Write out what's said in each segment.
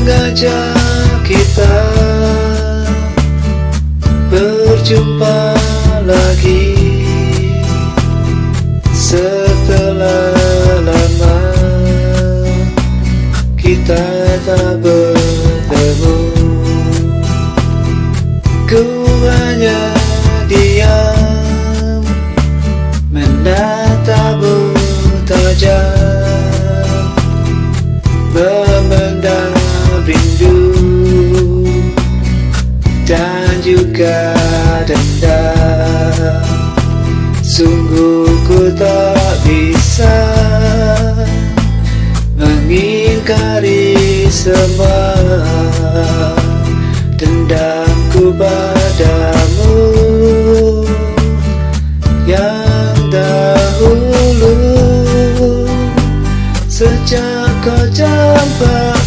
sengaja kita berjumpa lagi Setelah lama kita tak bertemu. Ku hanya diam menatapmu tajam dan juga dendam. Sungguh ku tak bisa mengingkari semua dendamku padamu. Yang dahulu sejak kau campakkan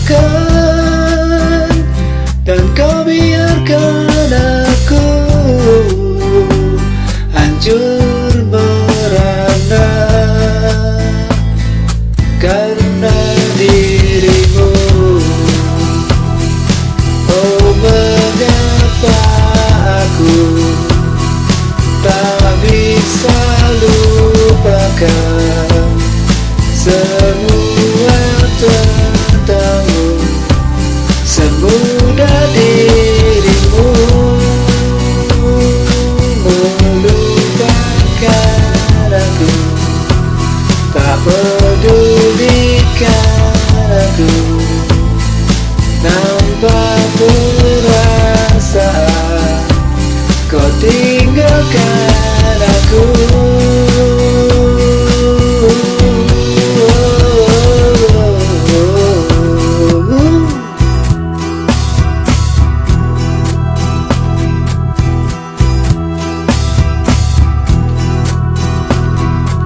tinggalkan aku.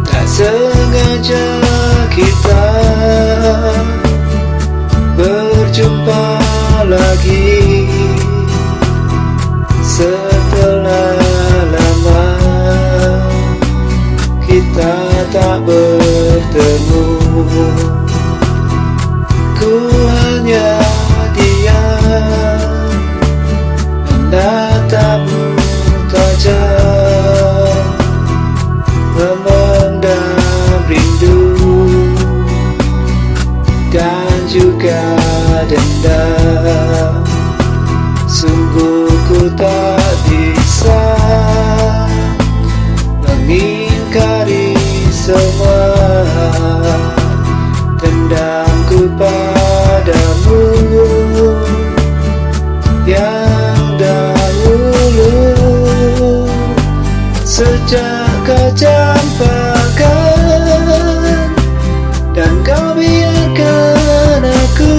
Tak sengaja kita tak bertemu. Ku hanya diam. Menatapmu tajam memendam rindu dan juga dendam. Sungguh ku tak kau dan kau biarkan aku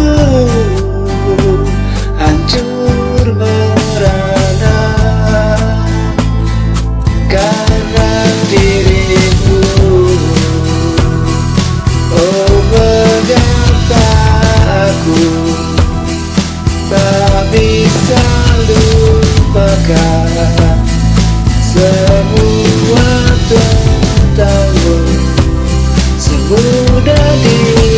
hancur merana. Karena dirimu oh mengapa aku tak bisa lupakan semua Semudah dirimu